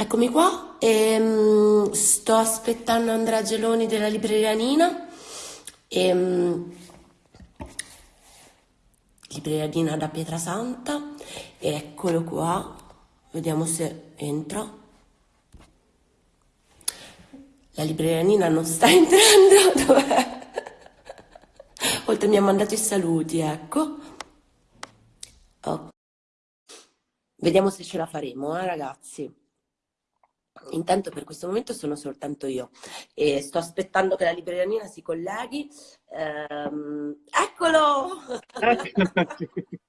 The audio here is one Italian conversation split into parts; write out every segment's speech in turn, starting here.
Eccomi qua, ehm, sto aspettando Andrea Geloni della libreria Nina. Ehm, libreria Nina da Pietrasanta. Eccolo qua, vediamo se entra. La libreria Nina non sta entrando, dov'è? Oltre mi ha mandato i saluti, ecco. Oh. Vediamo se ce la faremo, eh, ragazzi. Intanto per questo momento sono soltanto io e sto aspettando che la libreria Nina si colleghi. Ehm, eccolo!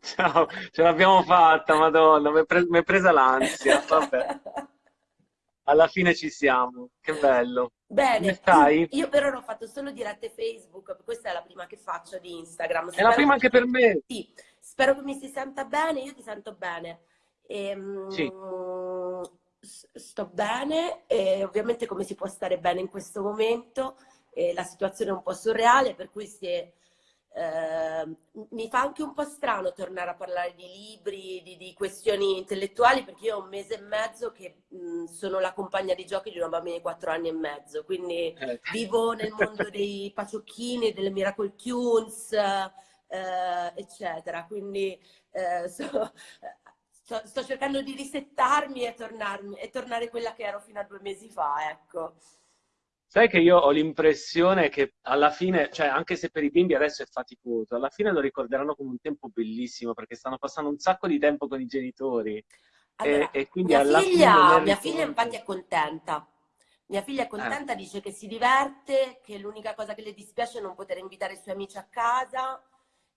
Ciao, ce l'abbiamo fatta, madonna, mi è presa l'ansia, vabbè. Alla fine ci siamo, che bello. Bene, stai? io per ora ho fatto solo dirette Facebook, questa è la prima che faccio di Instagram. Spero è la prima anche per me. Sì, spero che mi si senta bene, io ti sento bene. E, ehm, sì sto bene e ovviamente come si può stare bene in questo momento, eh, la situazione è un po' surreale, per cui è, eh, mi fa anche un po' strano tornare a parlare di libri, di, di questioni intellettuali, perché io ho un mese e mezzo che mh, sono la compagna di giochi di una bambina di quattro anni e mezzo, quindi eh. vivo nel mondo dei paciocchini, delle Miracle Tunes, eh, eccetera. Quindi eh, so, sto, sto, cercando di risettarmi e, tornarmi, e tornare quella che ero fino a due mesi fa, ecco. Sai che io ho l'impressione che alla fine, cioè anche se per i bimbi adesso è faticoso, alla fine lo ricorderanno come un tempo bellissimo perché stanno passando un sacco di tempo con i genitori. Allora, e, e quindi mia, alla figlia, fine mia figlia infatti è contenta. Mia figlia è contenta, eh. dice che si diverte, che l'unica cosa che le dispiace è non poter invitare i suoi amici a casa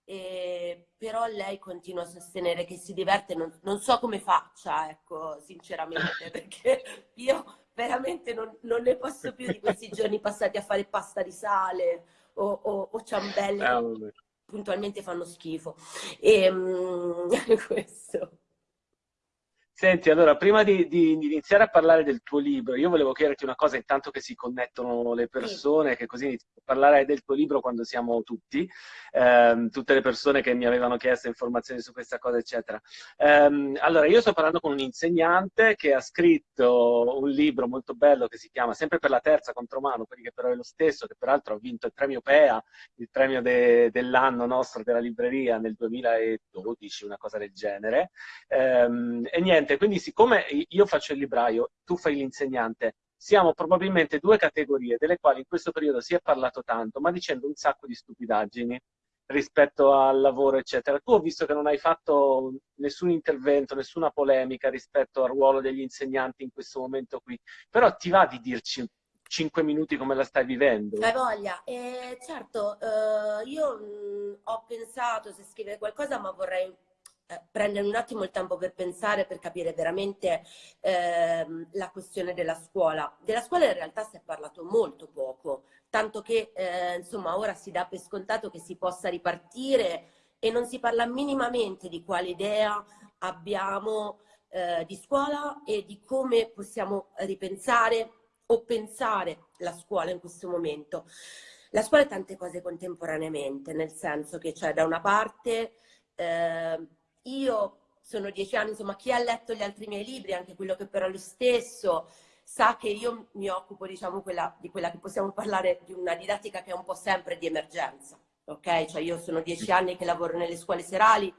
eh, però lei continua a sostenere che si diverte, non, non so come faccia, ecco, sinceramente, perché io veramente non, non, ne posso più di questi giorni passati a fare pasta di sale o, o, o ciambelle che puntualmente fanno schifo. E, um, questo. Senti, allora, prima di, di, iniziare a parlare del tuo libro, io volevo chiederti una cosa, intanto che si connettono le persone, che così iniziamo a parlare del tuo libro quando siamo tutti, ehm, tutte le persone che mi avevano chiesto informazioni su questa cosa, eccetera. Ehm, allora, io sto parlando con un insegnante che ha scritto un libro molto bello che si chiama Sempre per la terza contromano, che però è lo stesso, che peraltro ha vinto il premio PEA, il premio de, dell'anno nostro della libreria nel 2012, una cosa del genere. Ehm, e niente, niente, quindi siccome io faccio il libraio, tu fai l'insegnante, siamo probabilmente due categorie delle quali in questo periodo si è parlato tanto, ma dicendo un sacco di stupidaggini rispetto al lavoro, eccetera. Tu ho visto che non hai fatto nessun intervento, nessuna polemica rispetto al ruolo degli insegnanti in questo momento qui, però ti va di dirci cinque minuti come la stai vivendo? Hai voglia. Eh, certo, eh, io mh, ho pensato se scrivere qualcosa, ma vorrei prendere un attimo il tempo per pensare, per capire veramente ehm, la questione della scuola. Della scuola in realtà si è parlato molto poco, tanto che eh, insomma ora si dà per scontato che si possa ripartire e non si parla minimamente di quale idea abbiamo eh, di scuola e di come possiamo ripensare o pensare la scuola in questo momento. La scuola è tante cose contemporaneamente, nel senso che c'è da una parte eh, io sono dieci anni, insomma, chi ha letto gli altri miei libri, anche quello che però è lo stesso, sa che io mi occupo, diciamo, quella, di quella che possiamo parlare di una didattica che è un po' sempre di emergenza, ok? Cioè io sono dieci anni che lavoro nelle scuole serali,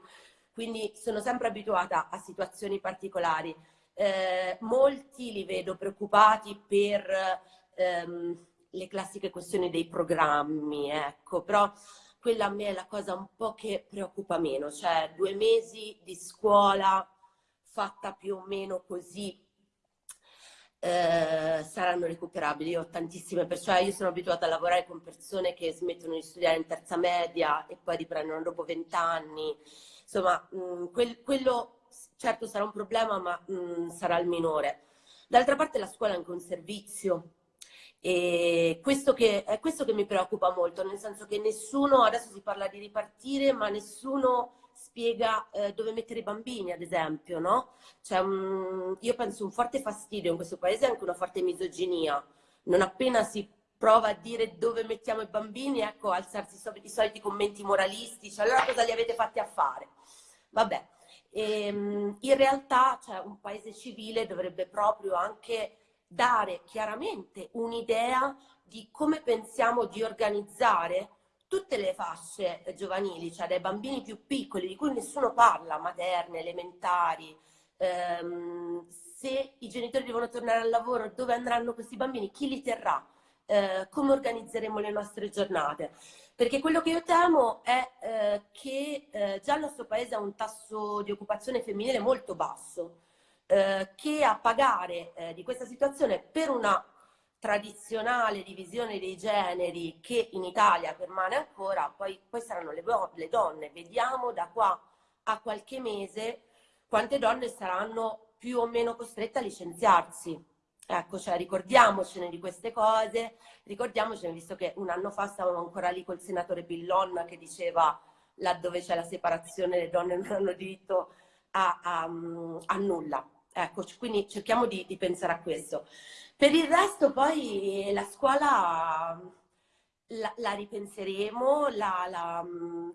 quindi sono sempre abituata a situazioni particolari. Eh, molti li vedo preoccupati per ehm, le classiche questioni dei programmi, ecco, però quella a me è la cosa un po' che preoccupa meno, cioè due mesi di scuola fatta più o meno così eh, saranno recuperabili. Io ho tantissime persone, cioè io sono abituata a lavorare con persone che smettono di studiare in terza media e poi riprendono dopo vent'anni. Insomma, mh, mm, quel, quello certo sarà un problema, ma mh, mm, sarà il minore. D'altra parte la scuola è anche un servizio, e questo che, è questo che mi preoccupa molto, nel senso che nessuno, adesso si parla di ripartire, ma nessuno spiega eh, dove mettere i bambini, ad esempio, no? C'è un, io penso un forte fastidio in questo paese e anche una forte misoginia. Non appena si prova a dire dove mettiamo i bambini, ecco, alzarsi i soliti commenti moralistici, allora cosa li avete fatti a fare? Vabbè, E, ehm, in realtà cioè, un paese civile dovrebbe proprio anche dare chiaramente un'idea di come pensiamo di organizzare tutte le fasce giovanili, cioè dai bambini più piccoli di cui nessuno parla, materne, elementari, ehm, se i genitori devono tornare al lavoro, dove andranno questi bambini, chi li terrà, eh, come organizzeremo le nostre giornate. Perché quello che io temo è eh, che eh, già il nostro paese ha un tasso di occupazione femminile molto basso, eh, che a pagare eh, di questa situazione per una tradizionale divisione dei generi che in Italia permane ancora, poi, poi saranno le, le donne. Vediamo da qua a qualche mese quante donne saranno più o meno costrette a licenziarsi. Ecco, cioè ricordiamocene di queste cose, ricordiamocene, visto che un anno fa stavamo ancora lì col senatore Pillon che diceva laddove c'è la separazione le donne non hanno diritto a, a, a nulla. Ecco, quindi cerchiamo di, di pensare a questo. Per il resto poi la scuola la, la ripenseremo, la, la,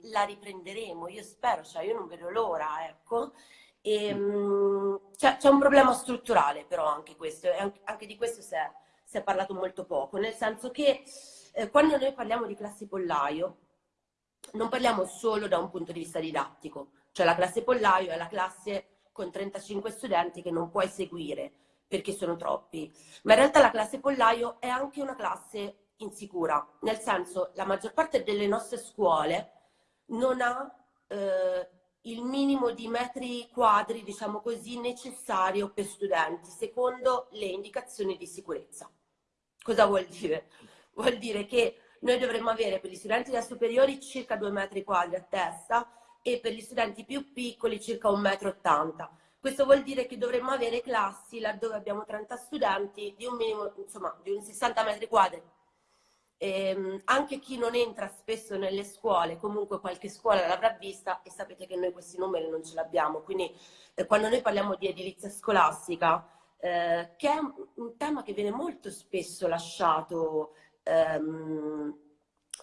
la, riprenderemo, io spero, cioè io non vedo l'ora, ecco. E, um, c'è, un problema strutturale però anche questo, e anche, anche di questo si è, si è, parlato molto poco, nel senso che eh, quando noi parliamo di classi pollaio, non parliamo solo da un punto di vista didattico, cioè la classe pollaio è la classe con 35 studenti che non puoi seguire perché sono troppi. Ma in realtà la classe pollaio è anche una classe insicura, nel senso la maggior parte delle nostre scuole non ha eh, il minimo di metri quadri, diciamo così, necessario per studenti, secondo le indicazioni di sicurezza. Cosa vuol dire? Vuol dire che noi dovremmo avere per gli studenti da superiori circa 2 metri quadri a testa e per gli studenti più piccoli circa 1,80 m. Questo vuol dire che dovremmo avere classi laddove abbiamo 30 studenti di un minimo, insomma, di un 60 metri quadri. E, ehm, anche chi non entra spesso nelle scuole, comunque qualche scuola l'avrà vista e sapete che noi questi numeri non ce l'abbiamo. Quindi eh, quando noi parliamo di edilizia scolastica, eh, che è un tema che viene molto spesso lasciato ehm,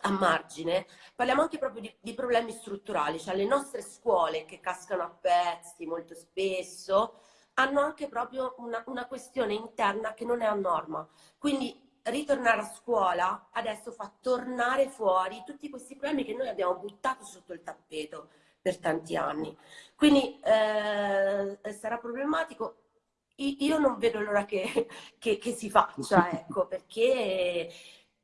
a margine, parliamo anche proprio di, di, problemi strutturali, cioè le nostre scuole che cascano a pezzi molto spesso hanno anche proprio una, una questione interna che non è a norma. Quindi ritornare a scuola adesso fa tornare fuori tutti questi problemi che noi abbiamo buttato sotto il tappeto per tanti anni. Quindi eh, sarà problematico. Io non vedo l'ora che, che, che si faccia, ecco, perché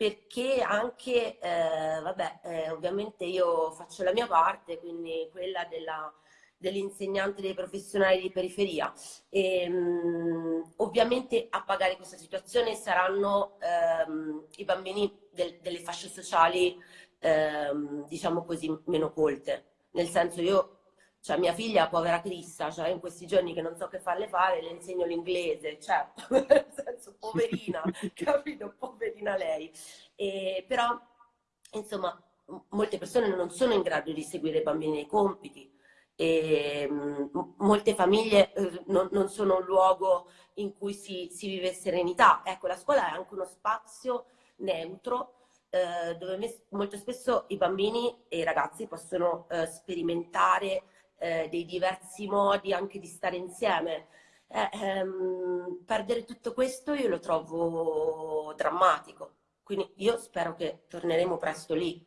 perché anche, eh, vabbè, eh, ovviamente io faccio la mia parte, quindi quella della, dell'insegnante dei professionali di periferia. E, mh, mm, ovviamente a pagare questa situazione saranno ehm, i bambini del, delle fasce sociali, ehm, diciamo così, meno colte. Nel senso io cioè mia figlia, povera Crissa, cioè in questi giorni che non so che farle fare, le insegno l'inglese, cioè, nel senso, poverina, capito? Poverina lei. E, però, insomma, molte persone non sono in grado di seguire i bambini nei compiti, e, mh, molte famiglie eh, non, non, sono un luogo in cui si, si, vive serenità. Ecco, la scuola è anche uno spazio neutro eh, dove molto spesso i bambini e i ragazzi possono eh, sperimentare eh, dei diversi modi anche di stare insieme. Eh, ehm, perdere tutto questo io lo trovo drammatico, quindi io spero che torneremo presto lì.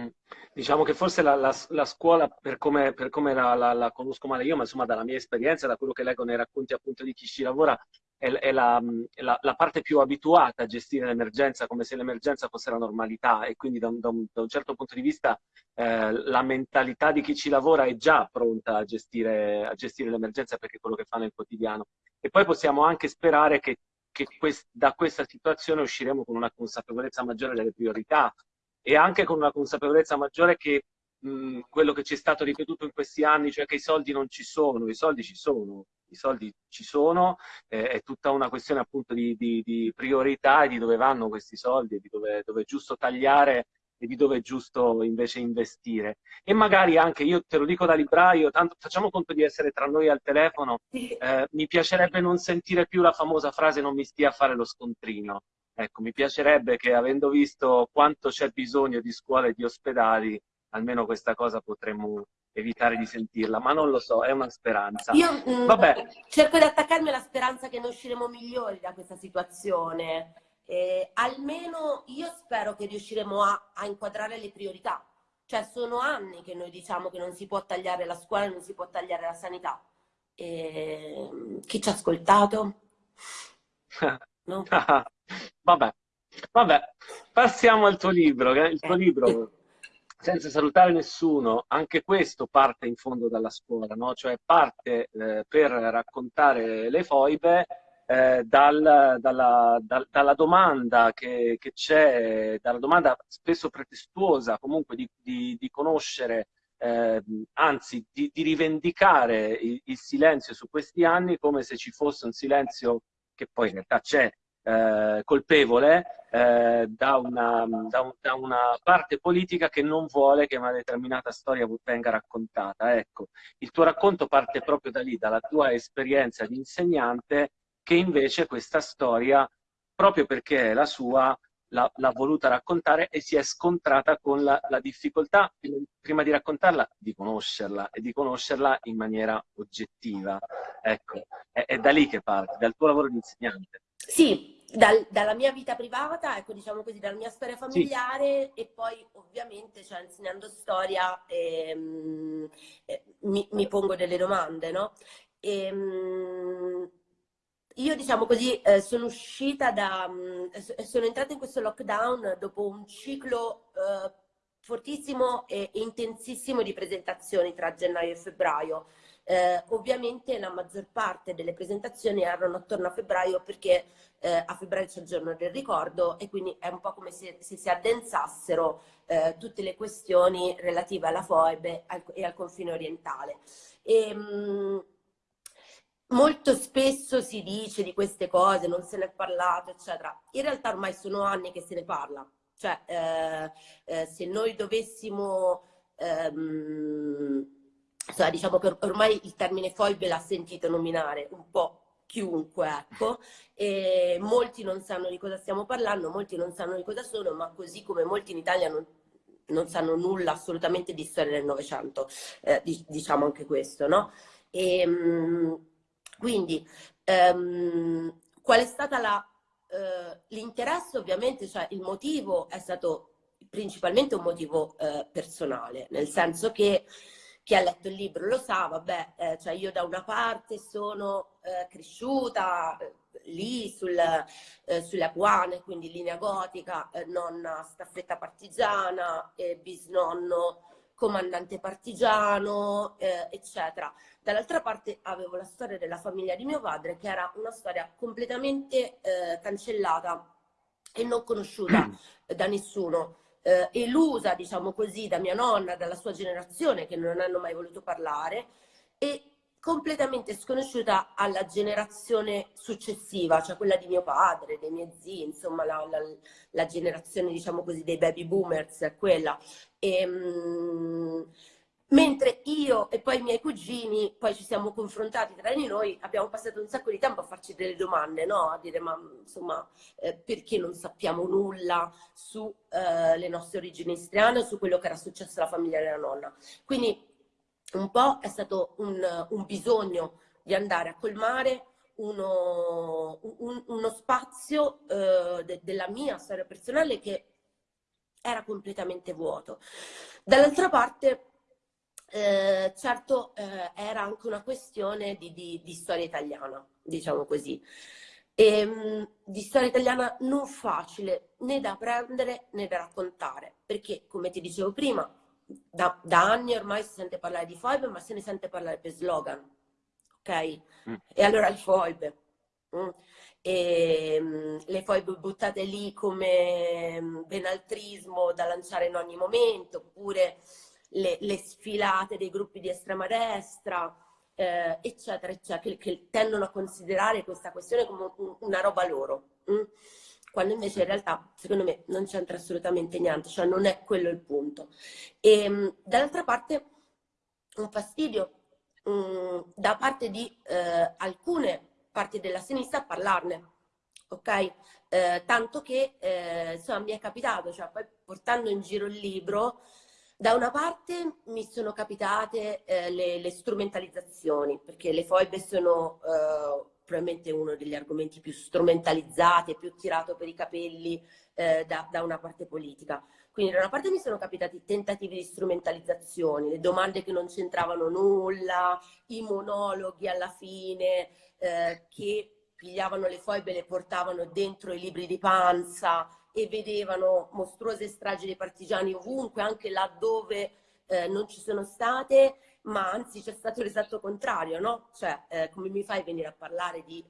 Mm. Diciamo che forse la, la, la scuola, per come, per come la, la, conosco male io, ma insomma dalla mia esperienza, da quello che leggo nei racconti appunto di chi ci lavora, è, è la, la, la, parte più abituata a gestire l'emergenza come se l'emergenza fosse la normalità e quindi da un, da un, da un certo punto di vista eh, la mentalità di chi ci lavora è già pronta a gestire, a gestire l'emergenza perché è quello che fa nel quotidiano. E poi possiamo anche sperare che, che quest, da questa situazione usciremo con una consapevolezza maggiore delle priorità e anche con una consapevolezza maggiore che mh, quello che ci è stato ripetuto in questi anni, cioè che i soldi non ci sono, i soldi ci sono, i soldi ci sono, eh, è tutta una questione appunto di, di, di, priorità e di dove vanno questi soldi, di dove, dove è giusto tagliare e di dove è giusto invece investire. E magari anche, io te lo dico da libraio, tanto facciamo conto di essere tra noi al telefono, eh, mi piacerebbe non sentire più la famosa frase non mi stia a fare lo scontrino. Ecco, mi piacerebbe che avendo visto quanto c'è bisogno di scuole e di ospedali, almeno questa cosa potremmo, evitare di sentirla, ma non lo so, è una speranza. Io mm, Vabbè. cerco di attaccarmi alla speranza che noi usciremo migliori da questa situazione. Eh, almeno io spero che riusciremo a, a, inquadrare le priorità. Cioè sono anni che noi diciamo che non si può tagliare la scuola, non si può tagliare la sanità. E, chi ci ha ascoltato? No? Vabbè. Vabbè, passiamo al tuo libro. Il tuo libro senza salutare nessuno, anche questo parte in fondo dalla scuola, no? cioè parte eh, per raccontare le foibe eh, dal, dalla, dal, dalla, domanda che, c'è, dalla domanda spesso pretestuosa comunque di, di, di conoscere, eh, anzi di, di rivendicare il, il silenzio su questi anni come se ci fosse un silenzio che poi in realtà c'è, eh, colpevole eh, da, una, da, un, da, una, parte politica che non vuole che una determinata storia venga raccontata. Ecco, il tuo racconto parte proprio da lì, dalla tua esperienza di insegnante, che invece questa storia, proprio perché è la sua, l'ha, voluta raccontare e si è scontrata con la, la, difficoltà, prima di raccontarla, di conoscerla e di conoscerla in maniera oggettiva. Ecco, è, è da lì che parte, dal tuo lavoro di insegnante. Sì, dal, dalla mia vita privata, ecco, diciamo così, dalla mia storia familiare sì. e poi ovviamente, cioè, insegnando storia, ehm, eh, mi, mi, pongo delle domande, no? E, ehm, io, diciamo così, eh, sono uscita da... Mh, mm, sono entrata in questo lockdown dopo un ciclo eh, fortissimo e intensissimo di presentazioni tra gennaio e febbraio. Eh, ovviamente la maggior parte delle presentazioni erano attorno a febbraio perché eh, a febbraio c'è il giorno del ricordo e quindi è un po' come se, se si addensassero eh, tutte le questioni relative alla FOIB e al confine orientale. E, ehm, mh, molto spesso si dice di queste cose, non se ne è parlato, eccetera. In realtà ormai sono anni che se ne parla. Cioè, eh, eh, se noi dovessimo... Ehm, cioè, diciamo che ormai il termine foibe l'ha sentito nominare un po' chiunque, ecco, e molti non sanno di cosa stiamo parlando, molti non sanno di cosa sono, ma così come molti in Italia non, non sanno nulla assolutamente di storia del Novecento, eh, diciamo anche questo, no? E, ehm, quindi, ehm, qual è stato eh, l'interesse? Ovviamente, cioè il motivo è stato principalmente un motivo eh, personale, nel senso che chi ha letto il libro lo sa, vabbè, eh, cioè io da una parte sono eh, cresciuta eh, lì sul, eh, sulle Aguane, quindi linea gotica, eh, nonna staffetta partigiana, bisnonno comandante partigiano, eh, eccetera. Dall'altra parte avevo la storia della famiglia di mio padre, che era una storia completamente cancellata e non conosciuta da nessuno eh, elusa, diciamo così, da mia nonna, dalla sua generazione, che non hanno mai voluto parlare, e completamente sconosciuta alla generazione successiva, cioè quella di mio padre, dei miei zii, insomma la, la, la generazione, diciamo così, dei baby boomers, quella. E, ehm, Mentre io e poi i miei cugini, poi ci siamo confrontati tra di noi, abbiamo passato un sacco di tempo a farci delle domande, no? A dire, ma insomma, eh, perché non sappiamo nulla sulle eh, nostre origini istriane, su quello che era successo alla famiglia della nonna. Quindi un po' è stato un, un bisogno di andare a colmare uno, un, uno spazio eh, de, della mia storia personale che era completamente vuoto. Dall'altra parte eh, certo eh, era anche una questione di, di, di storia italiana, diciamo così. E, ehm, mh, di storia italiana non facile né da apprendere né da raccontare, perché come ti dicevo prima, da, da anni ormai si sente parlare di foibe, ma se ne sente parlare per slogan, ok? Mm. E allora il foibe. Mm. E, mh, mm, le foibe buttate lì come mm, benaltrismo da lanciare in ogni momento, oppure le, le sfilate dei gruppi di estrema destra, eh, eccetera, eccetera, che, che, tendono a considerare questa questione come un, una roba loro. Mh? Mm? Quando invece in realtà, secondo me, non c'entra assolutamente niente, cioè non è quello il punto. E mh, dall'altra parte, un fastidio mh, mm, da parte di eh, alcune parti della sinistra a parlarne, ok? Eh, tanto che, eh, insomma, mi è capitato, cioè poi portando in giro il libro, Da una parte mi sono capitate eh, le, le, strumentalizzazioni, perché le foibe sono eh, probabilmente uno degli argomenti più strumentalizzati e più tirato per i capelli eh, da, da, una parte politica. Quindi da una parte mi sono capitati tentativi di strumentalizzazione, le domande che non c'entravano nulla, i monologhi alla fine eh, che pigliavano le foibe e le portavano dentro i libri di panza e vedevano mostruose stragi dei partigiani ovunque, anche laddove eh, non ci sono state, ma anzi c'è stato l'esatto contrario, no? Cioè, eh, come mi fai venire a parlare di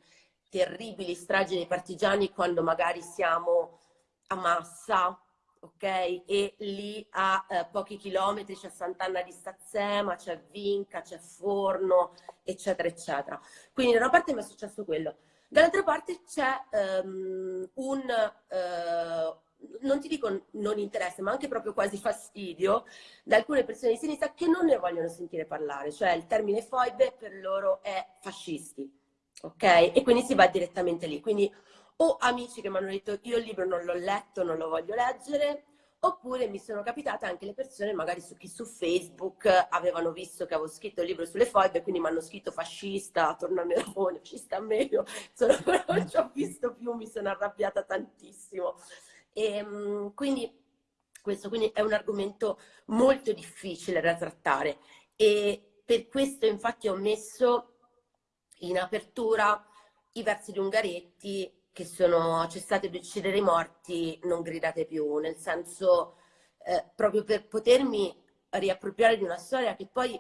terribili stragi dei partigiani quando magari siamo a Massa, ok? E lì a eh, pochi chilometri c'è Sant'Anna di Stazzema, c'è Vinca, c'è Forno, eccetera, eccetera. Quindi da una parte mi è successo quello. Dall'altra parte c'è um, un, uh, non ti dico non interesse, ma anche proprio quasi fastidio da alcune persone di sinistra che non ne vogliono sentire parlare, cioè il termine foibe per loro è fascisti, ok? E quindi si va direttamente lì. Quindi o amici che mi hanno detto io il libro non l'ho letto, non lo voglio leggere, Oppure mi sono capitate anche le persone, magari su chi su Facebook avevano visto che avevo scritto il libro sulle foibe, quindi mi hanno scritto fascista, torna a Melone, fascista meglio, Insomma, non ci ho visto più, mi sono arrabbiata tantissimo. E, ehm, quindi questo quindi è un argomento molto difficile da trattare e per questo infatti ho messo in apertura i versi di Ungaretti che sono cessate di uccidere i morti, non gridate più, nel senso eh, proprio per potermi riappropriare di una storia che poi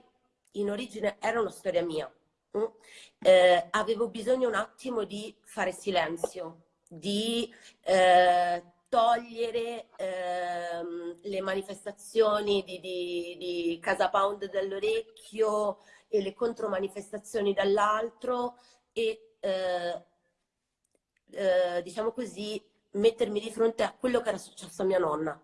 in origine era una storia mia. Mm? Eh, avevo bisogno un attimo di fare silenzio, di eh, togliere ehm, le manifestazioni di, di, di Casa Pound dall'orecchio e le contromanifestazioni dall'altro e eh, eh, diciamo così, mettermi di fronte a quello che era successo a mia nonna,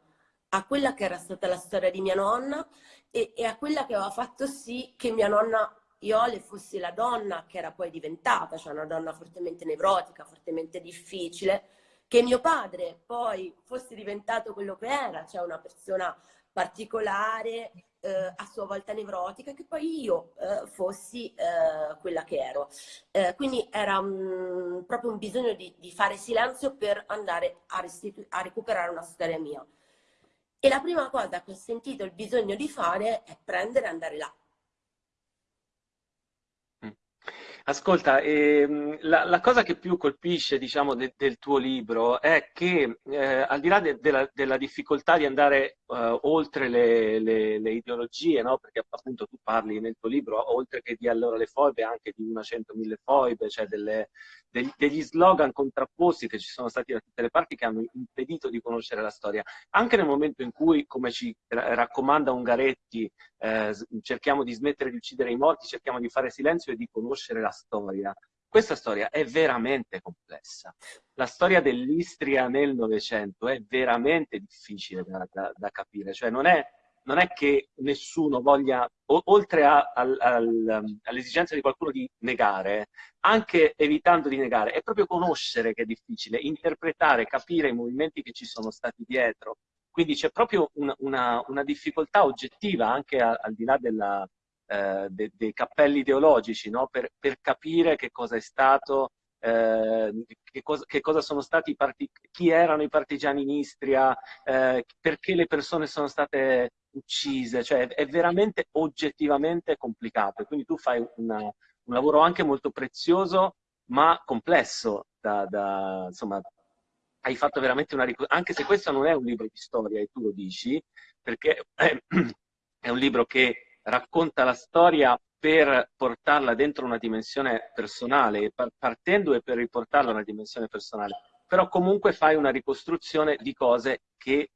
a quella che era stata la storia di mia nonna e, e a quella che aveva fatto sì che mia nonna Iole fosse la donna che era poi diventata, cioè una donna fortemente nevrotica, fortemente difficile, che mio padre poi fosse diventato quello che era, cioè una persona particolare, eh, a sua volta nevrotica, che poi io eh, fossi eh, quella che ero. Eh, quindi era un, proprio un bisogno di, di, fare silenzio per andare a, a recuperare una storia mia. E la prima cosa che ho sentito il bisogno di fare è prendere e andare là. Ascolta, ehm, la, la, cosa che più colpisce, diciamo, de, del tuo libro è che eh, al di là de, de la, della difficoltà di andare uh, oltre le, le, le ideologie, no? perché appunto tu parli nel tuo libro, oltre che di allora le foibe, anche di una cento mille foibe, cioè delle, degli, degli slogan contrapposti che ci sono stati da tutte le parti che hanno impedito di conoscere la storia. Anche nel momento in cui, come ci raccomanda Ungaretti, eh, cerchiamo di smettere di uccidere i morti, cerchiamo di fare silenzio e di conoscere la storia. Questa storia è veramente complessa. La storia dell'Istria nel Novecento è veramente difficile da, da, da capire, cioè non è, non è, che nessuno voglia, o, oltre all'esigenza di qualcuno di negare, anche evitando di negare, è proprio conoscere che è difficile, interpretare, capire i movimenti che ci sono stati dietro. Quindi c'è proprio una, una, una difficoltà oggettiva anche a, al di là della, eh, de, dei cappelli ideologici, no? per, per, capire che cosa è stato, eh, che, cosa, che, cosa, sono stati i partiti, chi erano i partigiani in Istria, eh, perché le persone sono state uccise, cioè è veramente oggettivamente complicato. Quindi tu fai una, un lavoro anche molto prezioso, ma complesso da, da insomma, hai fatto veramente una ricostruzione, anche se questo non è un libro di storia e tu lo dici, perché è un libro che racconta la storia per portarla dentro una dimensione personale, partendo e per riportarla a una dimensione personale. Però comunque fai una ricostruzione di cose che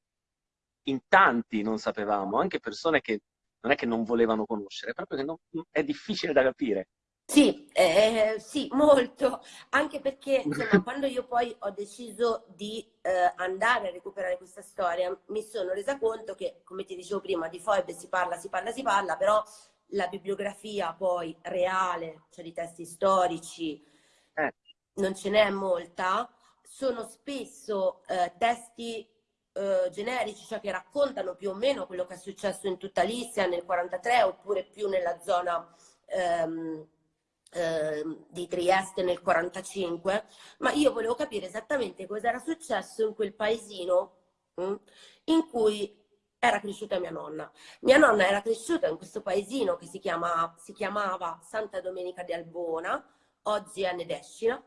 in tanti non sapevamo, anche persone che non è che non volevano conoscere, proprio che non, è difficile da capire. Sì, eh, sì, molto, anche perché insomma, quando io poi ho deciso di eh, andare a recuperare questa storia, mi sono resa conto che, come ti dicevo prima, di Foibe si parla, si parla, si parla, però la bibliografia poi reale, cioè di testi storici, eh. non ce n'è molta, sono spesso eh, testi eh, generici, cioè che raccontano più o meno quello che è successo in tutta l'Istria nel 43 oppure più nella zona ehm, eh, di Trieste nel 45, ma io volevo capire esattamente cosa era successo in quel paesino mm, in cui era cresciuta mia nonna. Mia nonna era cresciuta in questo paesino che si, chiama, si chiamava Santa Domenica di Albona, oggi è Nedescina,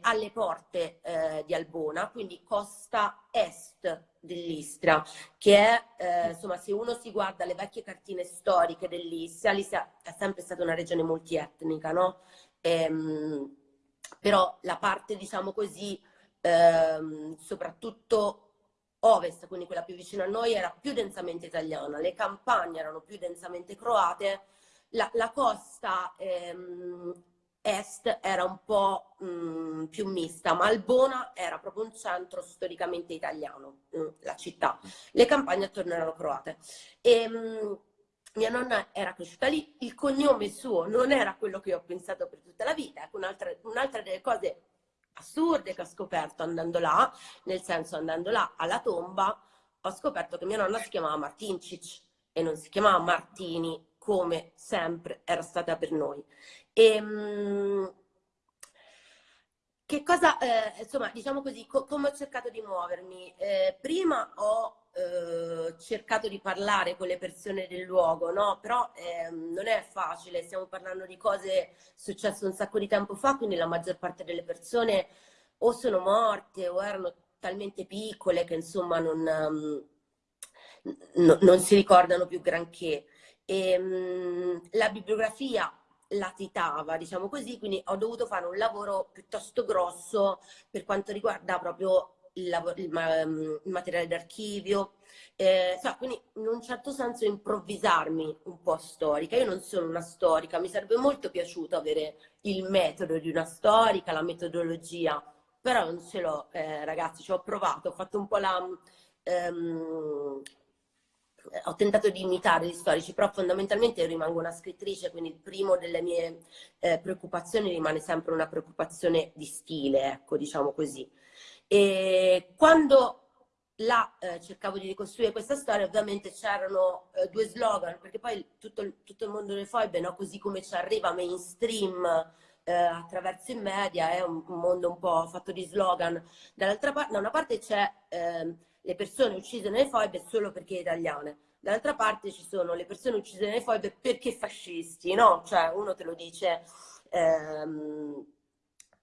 alle porte eh, di Albona, quindi costa est dell'Istria, che è, eh, insomma, se uno si guarda le vecchie cartine storiche dell'Istria, l'Istria è sempre stata una regione multietnica, no? Ehm, però la parte, diciamo così, ehm, soprattutto ovest, quindi quella più vicina a noi, era più densamente italiana, le campagne erano più densamente croate, la, la costa ehm, est era un po' mh, mm, più mista, ma Albona era proprio un centro storicamente italiano, mh, mm, la città. Le campagne attorno erano croate. E, mh, mm, mia nonna era cresciuta lì, il cognome suo non era quello che ho pensato per tutta la vita, ecco un'altra, un'altra delle cose assurde che ho scoperto andando là, nel senso andando là alla tomba, ho scoperto che mia nonna si chiamava Martincic e non si chiamava Martini come sempre era stata per noi. E, ehm, che cosa, eh, insomma, diciamo così, co come ho cercato di muovermi? Eh, prima ho eh, cercato di parlare con le persone del luogo, no? Però ehm, non è facile, stiamo parlando di cose successe un sacco di tempo fa, quindi la maggior parte delle persone o sono morte o erano talmente piccole che insomma non, um, non si ricordano più granché. E, um, la bibliografia latitava, diciamo così, quindi ho dovuto fare un lavoro piuttosto grosso per quanto riguarda proprio il, lavoro, il, il materiale d'archivio, eh, so, quindi in un certo senso improvvisarmi un po' storica. Io non sono una storica, mi sarebbe molto piaciuto avere il metodo di una storica, la metodologia, però non ce l'ho, eh, ragazzi, ci ho provato, ho fatto un po' la... Um, ho tentato di imitare gli storici, però fondamentalmente rimango una scrittrice, quindi il primo delle mie eh, preoccupazioni rimane sempre una preoccupazione di stile, ecco, diciamo così. E quando là eh, cercavo di ricostruire questa storia, ovviamente c'erano eh, due slogan, perché poi tutto, tutto il mondo delle foibe, no? così come ci arriva mainstream eh, attraverso i media, è un, mondo un po' fatto di slogan. Dall'altra parte, da una parte c'è ehm, le persone uccise nelle foibe solo perché italiane. Dall'altra parte ci sono le persone uccise nelle foibe perché fascisti, no? Cioè uno te lo dice, ehm,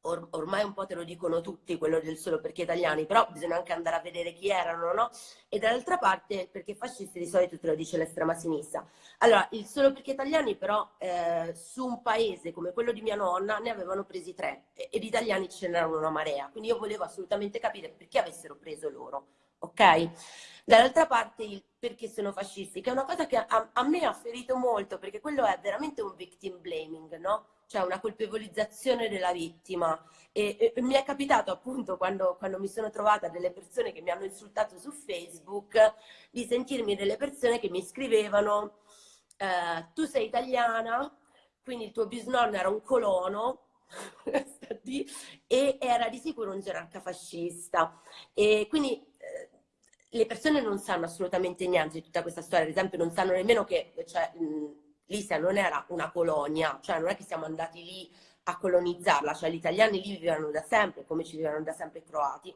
or ormai un po' te lo dicono tutti, quello del solo perché italiani, però bisogna anche andare a vedere chi erano, no? E dall'altra parte perché fascisti di solito te lo dice l'estrema sinistra. Allora, il solo perché italiani però eh, su un paese come quello di mia nonna ne avevano presi tre e, ed italiani ce n'erano una marea, quindi io volevo assolutamente capire perché avessero preso loro ok? Dall'altra parte il perché sono fascisti, che è una cosa che a, a, me ha ferito molto, perché quello è veramente un victim blaming, no? Cioè una colpevolizzazione della vittima. E, e mi è capitato appunto quando, quando, mi sono trovata delle persone che mi hanno insultato su Facebook, di sentirmi delle persone che mi scrivevano eh, tu sei italiana, quindi il tuo bisnonno era un colono, e era di sicuro un gerarca fascista. E quindi le persone non sanno assolutamente niente di tutta questa storia, ad esempio non sanno nemmeno che cioè, l'Istria non era una colonia, cioè non è che siamo andati lì a colonizzarla, cioè gli italiani lì vivevano da sempre, come ci vivevano da sempre i croati.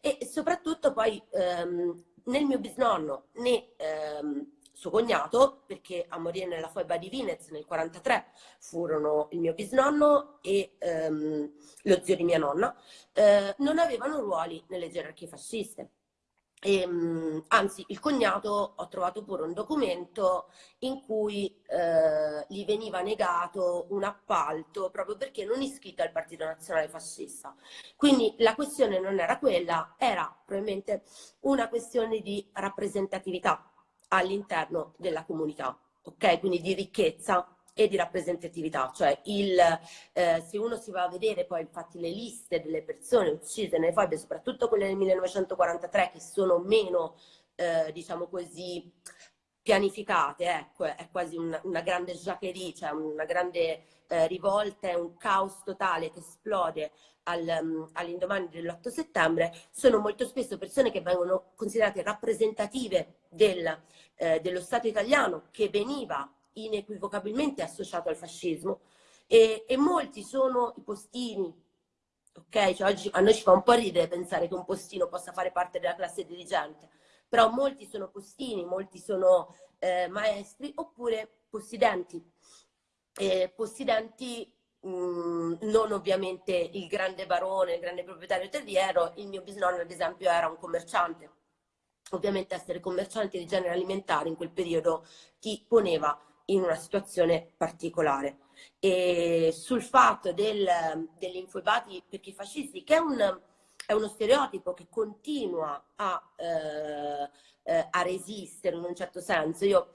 E soprattutto poi ehm, nel mio bisnonno né ehm, suo cognato, perché a morire nella foiba di Vinez nel 43 furono il mio bisnonno e ehm, lo zio di mia nonna, eh, non avevano ruoli nelle gerarchie fasciste. E, ehm, anzi, il cognato ho trovato pure un documento in cui eh, gli veniva negato un appalto proprio perché non iscritto al Partito Nazionale Fascista. Quindi la questione non era quella, era probabilmente una questione di rappresentatività all'interno della comunità, ok? Quindi di ricchezza e di rappresentatività, cioè il, eh, se uno si va a vedere poi infatti le liste delle persone uccise nelle foibe, soprattutto quelle del 1943 che sono meno, eh, diciamo così, pianificate, ecco, è quasi una, una grande jacquerie, cioè una grande eh, rivolta, è un caos totale che esplode al, um, all'indomani dell'8 settembre, sono molto spesso persone che vengono considerate rappresentative del, eh, dello Stato italiano che veniva inequivocabilmente associato al fascismo e, e molti sono i postini, ok? Cioè oggi a noi ci fa un po' ridere pensare che un postino possa fare parte della classe dirigente, però molti sono postini, molti sono eh, maestri oppure possidenti. Eh, possidenti mh, mm, non ovviamente il grande barone, il grande proprietario terriero, il mio bisnonno ad esempio era un commerciante. Ovviamente essere commercianti di genere alimentare in quel periodo ti poneva in una situazione particolare. E sul fatto del, degli infoibati perché fascisti, che è, un, è, uno stereotipo che continua a, eh, eh, a, resistere in un certo senso. Io,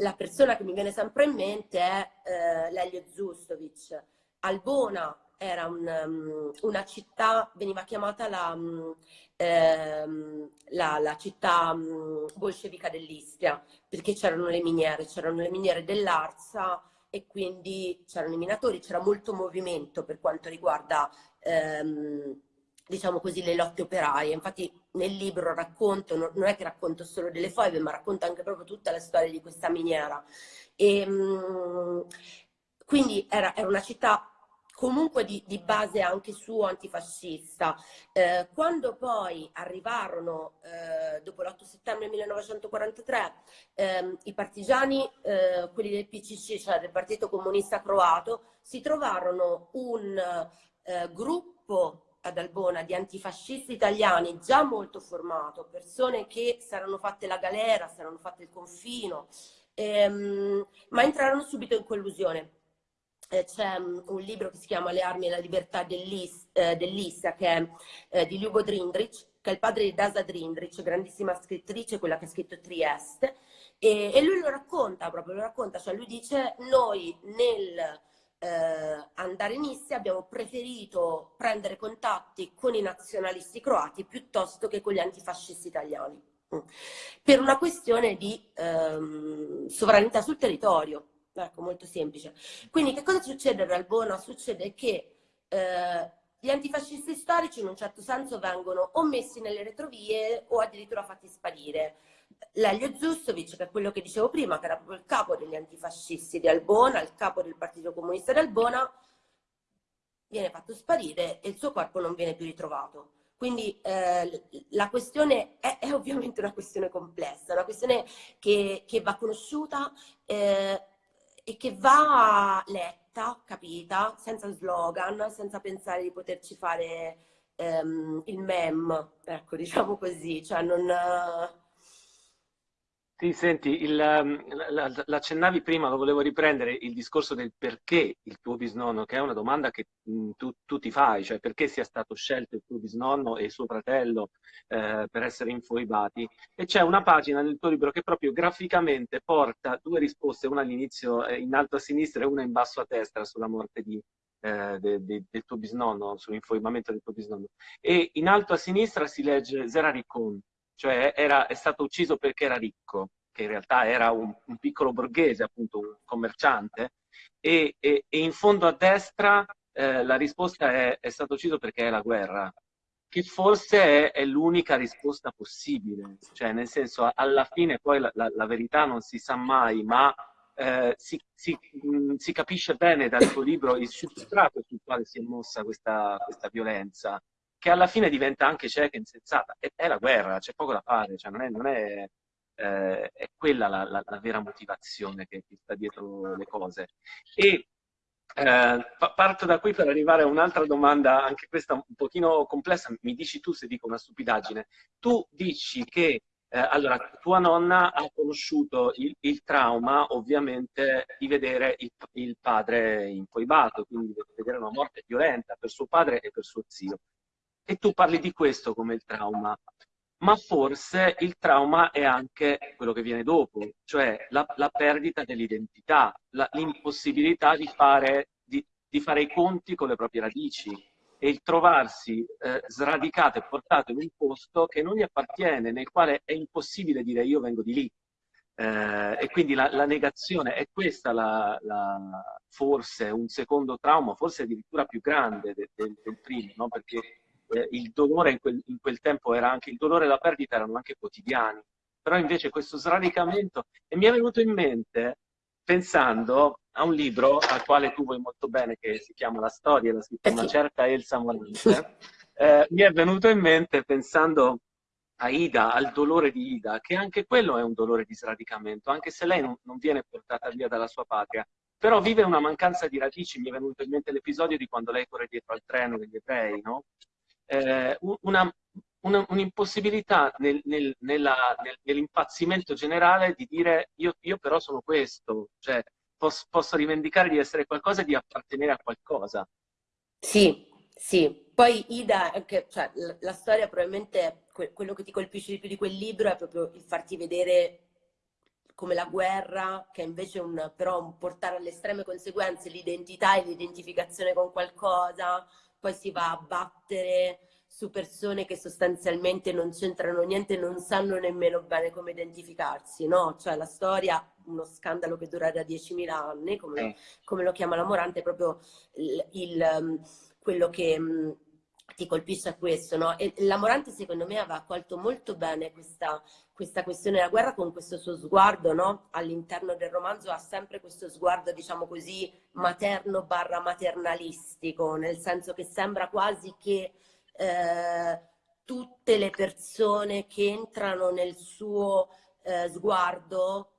la persona che mi viene sempre in mente è eh, Lelio Zustovic. Albona era un, um, una città, veniva chiamata la, um, ehm, la, la città um, bolscevica dell'Istria, perché c'erano le miniere, c'erano le miniere dell'Arsa e quindi c'erano i minatori, c'era molto movimento per quanto riguarda ehm, diciamo così, le lotte operaie. Infatti nel libro racconto, non è che racconto solo delle foibe, ma racconto anche proprio tutta la storia di questa miniera. E, ehm, quindi era, era una città comunque di, di, base anche suo antifascista. Eh, quando poi arrivarono, eh, dopo l'8 settembre 1943, ehm, i partigiani, eh, quelli del PCC, cioè del Partito Comunista Croato, si trovarono un eh, gruppo ad Albona di antifascisti italiani già molto formato, persone che si erano fatte la galera, si erano fatte il confino, ehm, ma entrarono subito in collusione c'è um, un libro che si chiama Le armi e la libertà dell'Issa, eh, dell che è eh, di Lugo Drindrich, che è il padre di Dasa Drindrich, grandissima scrittrice, quella che ha scritto Trieste, e, lui lo racconta proprio, lo racconta, cioè lui dice noi nel eh, andare in Issia abbiamo preferito prendere contatti con i nazionalisti croati piuttosto che con gli antifascisti italiani, mm. per una questione di ehm, sovranità sul territorio Ecco, molto semplice. Quindi che cosa succede ad Albona? Succede che eh, gli antifascisti storici in un certo senso vengono o messi nelle retrovie o addirittura fatti sparire. Lelio Zustovic, che è quello che dicevo prima, che era proprio il capo degli antifascisti di Albona, il capo del Partito Comunista di Albona, viene fatto sparire e il suo corpo non viene più ritrovato. Quindi eh, la questione è, è, ovviamente una questione complessa, una questione che, che va conosciuta, eh, e che va letta, capita, senza slogan, senza pensare di poterci fare ehm, il mem, ecco, diciamo così, cioè non... Sì, senti, il, ehm, l'accennavi prima, lo volevo riprendere, il discorso del perché il tuo bisnonno, che è una domanda che mh, tu, tu, ti fai, cioè perché sia stato scelto il tuo bisnonno e suo fratello eh, per essere infoibati. E c'è una pagina nel tuo libro che proprio graficamente porta due risposte, una all'inizio eh, in alto a sinistra e una in basso a destra sulla morte di, eh, de, de, del tuo bisnonno, sull'infoibamento del tuo bisnonno. E in alto a sinistra si legge Zeraricon cioè era, è stato ucciso perché era ricco, che in realtà era un, un piccolo borghese, appunto un commerciante, e, e, e in fondo a destra eh, la risposta è, è stato ucciso perché è la guerra, che forse è, è l'unica risposta possibile, cioè nel senso alla fine poi la, la, la verità non si sa mai, ma eh, si, si, mh, mm, si, capisce bene dal tuo libro il substrato sul quale si è mossa questa, questa violenza che alla fine diventa anche cieca e insensata. È, è la guerra, c'è poco da fare, cioè non è, non è, eh, è quella la, la, la, vera motivazione che, che, sta dietro le cose. E eh, parto da qui per arrivare a un'altra domanda, anche questa un pochino complessa, mi dici tu se dico una stupidaggine. Tu dici che eh, allora, tua nonna ha conosciuto il, il trauma, ovviamente, di vedere il, il padre infoibato, quindi di vedere una morte violenta per suo padre e per suo zio e tu parli di questo come il trauma, ma forse il trauma è anche quello che viene dopo, cioè la, la perdita dell'identità, l'impossibilità di fare, di, di fare, i conti con le proprie radici e il trovarsi eh, sradicato e portato in un posto che non gli appartiene, nel quale è impossibile dire io vengo di lì. Eh, e quindi la, la, negazione è questa la, la, forse un secondo trauma, forse addirittura più grande del, del, del primo, no? perché eh, il dolore in quel, in quel, tempo era anche, il dolore e la perdita erano anche quotidiani, però invece questo sradicamento, e mi è venuto in mente pensando a un libro al quale tu vuoi molto bene, che si chiama La storia, l'ha scritto una certa Elsa Morante, eh, mi è venuto in mente pensando a Ida, al dolore di Ida, che anche quello è un dolore di sradicamento, anche se lei non, non viene portata via dalla sua patria, però vive una mancanza di radici, mi è venuto in mente l'episodio di quando lei corre dietro al treno degli ebrei, no? Eh, un'impossibilità nel, nel, nell'impazzimento generale di dire io, io però sono questo, cioè posso, posso, rivendicare di essere qualcosa e di appartenere a qualcosa. Sì, sì. Poi Ida, anche, cioè, la, la, storia probabilmente, que, quello che ti colpisce di più di quel libro è proprio il farti vedere come la guerra, che è invece un, però un portare alle estreme conseguenze l'identità e l'identificazione con qualcosa, poi si va a battere su persone che sostanzialmente non c'entrano niente, non sanno nemmeno bene come identificarsi, no? Cioè la storia, uno scandalo che dura da 10.000 anni, come, eh. come, lo chiama la Morante, è proprio il, il, um, quello che mm, ti colpisce a questo, no? E la secondo me aveva colto molto bene questa, questa questione della guerra con questo suo sguardo, no? All'interno del romanzo ha sempre questo sguardo, diciamo così, materno barra maternalistico, nel senso che sembra quasi che eh, tutte le persone che entrano nel suo eh, sguardo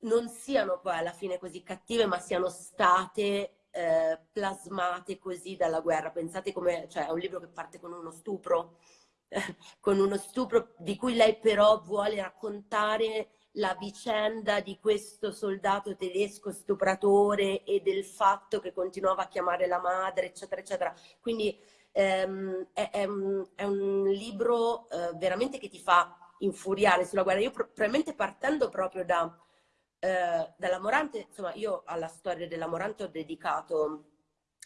non siano poi alla fine così cattive, ma siano state eh, plasmate così dalla guerra. Pensate come, cioè è un libro che parte con uno stupro, con uno stupro di cui lei però vuole raccontare la vicenda di questo soldato tedesco stupratore e del fatto che continuava a chiamare la madre, eccetera, eccetera. Quindi ehm, è, è, un, è, un, libro eh, veramente che ti fa infuriare sulla guerra. Io probabilmente partendo proprio da eh, dalla Morante, insomma, io alla storia della Morante ho dedicato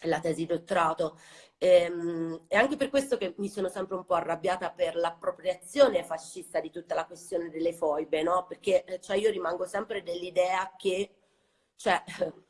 la tesi dottorato ehm, e anche per questo che mi sono sempre un po' arrabbiata per l'appropriazione fascista di tutta la questione delle foibe, no? Perché eh, cioè, io rimango sempre dell'idea che, cioè,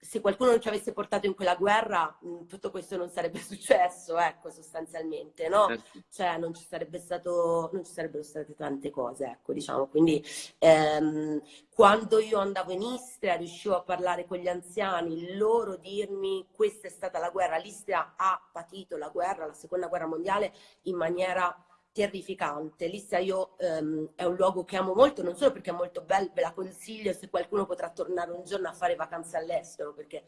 se qualcuno non ci avesse portato in quella guerra, mm, tutto questo non sarebbe successo, ecco, sostanzialmente, no? Certo. Cioè, non ci, sarebbe stato, non ci sarebbero state tante cose, ecco, diciamo. Quindi, ehm, quando io andavo in Istria, riuscivo a parlare con gli anziani, loro dirmi questa è stata la guerra, l'Istria ha patito la guerra, la seconda guerra mondiale, in maniera terrificante. L'Istria io ehm, è un luogo che amo molto, non solo perché è molto bello, ve la consiglio se qualcuno potrà tornare un giorno a fare vacanze all'estero, perché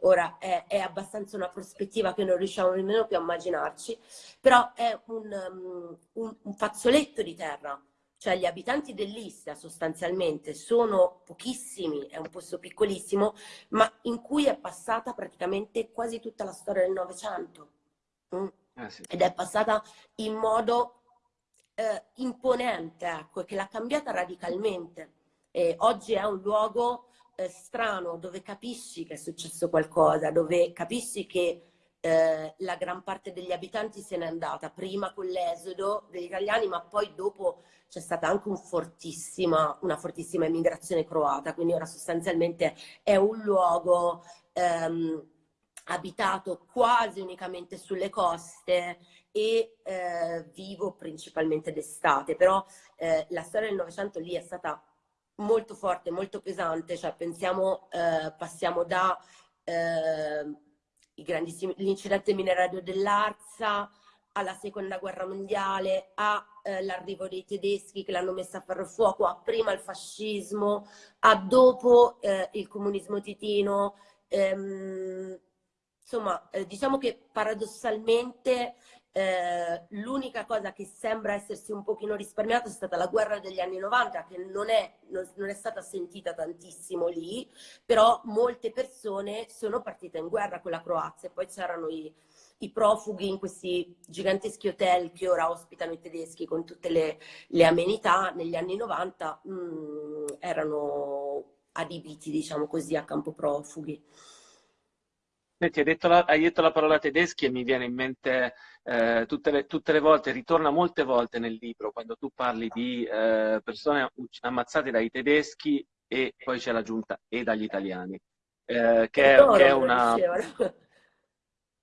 ora è, è, abbastanza una prospettiva che non riusciamo nemmeno più a immaginarci, però è un, um, un, un fazzoletto di terra, cioè gli abitanti dell'Istria sostanzialmente sono pochissimi, è un posto piccolissimo, ma in cui è passata praticamente quasi tutta la storia del Novecento. Mm. Eh sì. Ed è passata in modo eh, imponente, ecco, che l'ha cambiata radicalmente. E oggi è un luogo eh, strano dove capisci che è successo qualcosa, dove capisci che eh, la gran parte degli abitanti se n'è andata, prima con l'esodo degli italiani, ma poi dopo c'è stata anche un fortissima, una fortissima emigrazione croata, quindi ora sostanzialmente è un luogo ehm, abitato quasi unicamente sulle coste e eh, vivo principalmente d'estate, però eh, la storia del Novecento lì è stata molto forte, molto pesante, cioè pensiamo, eh, passiamo da eh, l'incidente minerario dell'Arza alla seconda guerra mondiale, all'arrivo eh, dei tedeschi che l'hanno messa a ferro fuoco, a prima il fascismo, a dopo eh, il comunismo titino, ehm, insomma, diciamo che paradossalmente eh, l'unica cosa che sembra essersi un pochino risparmiata è stata la guerra degli anni 90, che non è, non, non è stata sentita tantissimo lì, però molte persone sono partite in guerra con la Croazia e poi c'erano i, i profughi in questi giganteschi hotel che ora ospitano i tedeschi con tutte le, le amenità, negli anni 90 mh, mm, erano adibiti, diciamo così, a campo profughi. Senti, hai detto, la, hai detto la parola tedeschi e mi viene in mente eh, tutte, le, tutte, le, volte, ritorna molte volte nel libro, quando tu parli di eh, persone ammazzate dai tedeschi e poi c'è l'aggiunta e dagli italiani, eh, che, è, che è una...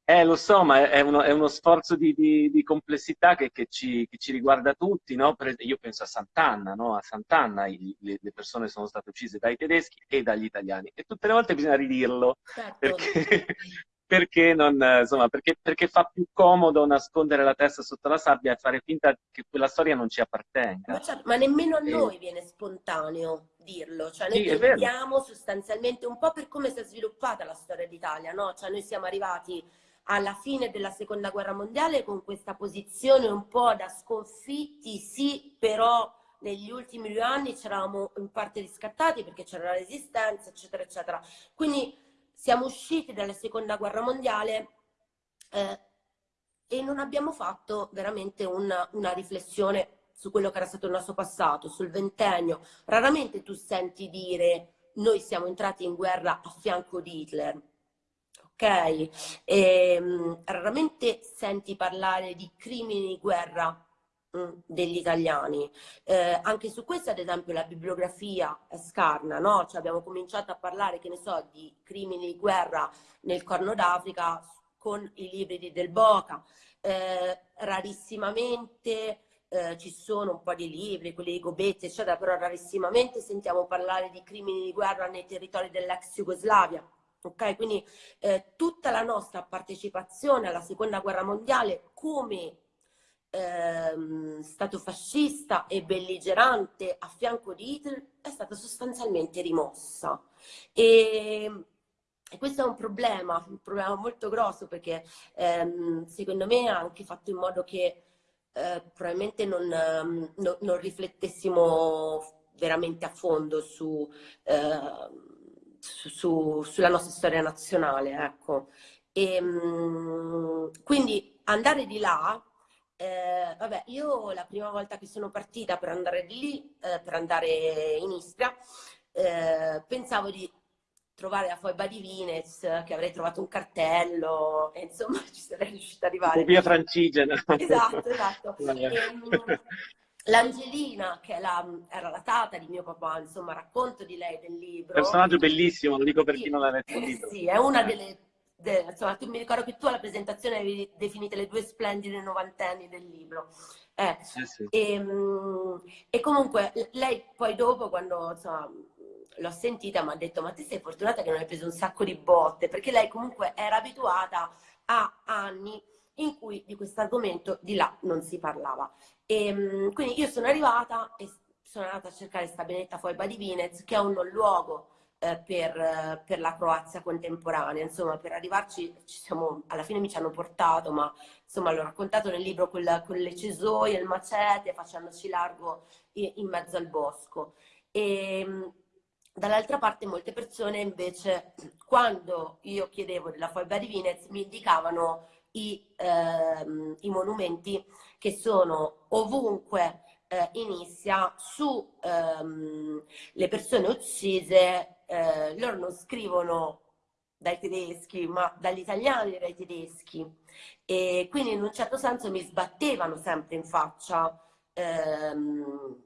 Eh, lo so, ma è uno, è uno sforzo di, di, di complessità che, che, ci, che, ci, riguarda tutti, no? io penso a Sant'Anna, no? A Sant'Anna i, le, le, persone sono state uccise dai tedeschi e dagli italiani. E tutte le volte bisogna ridirlo, certo. perché, perché, non, insomma, perché, perché, fa più comodo nascondere la testa sotto la sabbia e fare finta che quella storia non ci appartenga. Ma, certo, ma nemmeno a noi viene spontaneo dirlo, cioè noi sì, pensiamo sostanzialmente un po' per come si è sviluppata la storia d'Italia, no? Cioè noi siamo arrivati alla fine della seconda guerra mondiale con questa posizione un po' da sconfitti, sì, però negli ultimi due anni c'eravamo in parte riscattati perché c'era la resistenza, eccetera, eccetera. Quindi siamo usciti dalla seconda guerra mondiale eh, e non abbiamo fatto veramente una, una riflessione su quello che era stato il nostro passato, sul ventennio. Raramente tu senti dire noi siamo entrati in guerra a fianco di Hitler ok? E, ehm, raramente senti parlare di crimini di guerra mm, degli italiani. Eh, anche su questo, ad esempio, la bibliografia è scarna, no? Cioè abbiamo cominciato a parlare, che ne so, di crimini di guerra nel Corno d'Africa con i libri di Del Boca. Eh, rarissimamente eh, ci sono un po' di libri, quelli di Gobetti, eccetera, però rarissimamente sentiamo parlare di crimini di guerra nei territori dell'ex Jugoslavia. Ok, quindi eh, tutta la nostra partecipazione alla seconda guerra mondiale come ehm, stato fascista e belligerante a fianco di Hitler è stata sostanzialmente rimossa. E, e questo è un problema, un problema molto grosso perché ehm, secondo me ha anche fatto in modo che eh, probabilmente non, ehm, no, non, riflettessimo veramente a fondo su... Eh, su, sulla nostra storia nazionale, ecco. E, ehm, quindi andare di là, eh, vabbè, io la prima volta che sono partita per andare di lì, eh, per andare in Istria, eh, pensavo di trovare la foiba di Vines, che avrei trovato un cartello, e insomma ci sarei riuscita ad arrivare. Via Francigena. Esatto, esatto. E, L'Angelina, che la, era la tata di mio papà, insomma, racconto di lei del libro. Personaggio bellissimo, lo dico per chi non l'ha letto il libro. Sì, è una delle... De, insomma, tu mi ricordo che tu alla presentazione avevi definite le due splendide novantenni del libro. Eh, sì, sì. E, ehm, e, comunque lei poi dopo, quando insomma, l'ho sentita, mi ha detto ma te sei fortunata che non hai preso un sacco di botte, perché lei comunque era abituata a anni in cui di questo argomento di là non si parlava. E, ehm, quindi io sono arrivata e sono andata a cercare questa benetta Foiba di Vinez, che è un luogo eh, per, per, la Croazia contemporanea. Insomma, per arrivarci siamo, alla fine mi ci hanno portato, ma insomma l'ho raccontato nel libro con, la, con le cesoie, il macete, facendoci largo in, in mezzo al bosco. E, ehm, Dall'altra parte molte persone invece, quando io chiedevo della Foiba di Vinez, mi indicavano i, ehm, i monumenti che sono ovunque eh, in Issia su ehm, le persone uccise, eh, loro non scrivono dai tedeschi, ma dagli italiani e dai tedeschi. E quindi in un certo senso mi sbattevano sempre in faccia ehm,